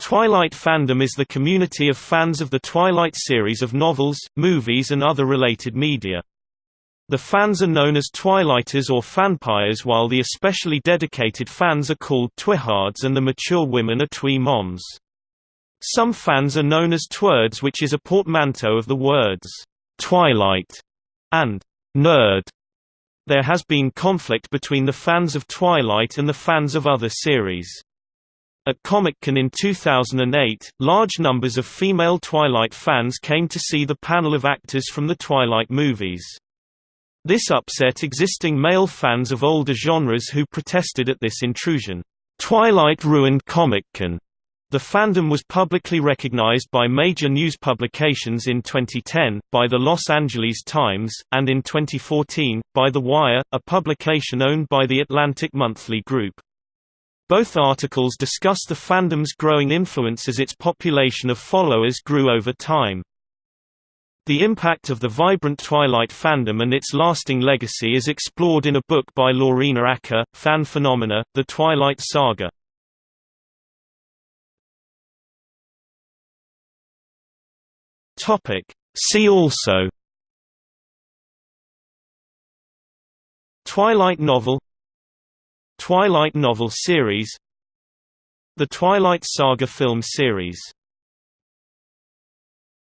Twilight fandom is the community of fans of the Twilight series of novels, movies and other related media. The fans are known as Twilighters or Fanpires while the especially dedicated fans are called Twihards and the mature women are TwiMoms. Some fans are known as Twerds which is a portmanteau of the words, Twilight and Nerd. There has been conflict between the fans of Twilight and the fans of other series. At Comic-Con in 2008, large numbers of female Twilight fans came to see the panel of actors from the Twilight movies. This upset existing male fans of older genres who protested at this intrusion. Twilight ruined Comic-Con. The fandom was publicly recognized by major news publications in 2010, by the Los Angeles Times, and in 2014, by The Wire, a publication owned by the Atlantic Monthly Group. Both articles discuss the fandom's growing influence as its population of followers grew over time. The impact of the vibrant Twilight fandom and its lasting legacy is explored in a book by Lorena Acker, Fan Phenomena, The Twilight Saga. See also Twilight novel Twilight novel series The Twilight Saga film series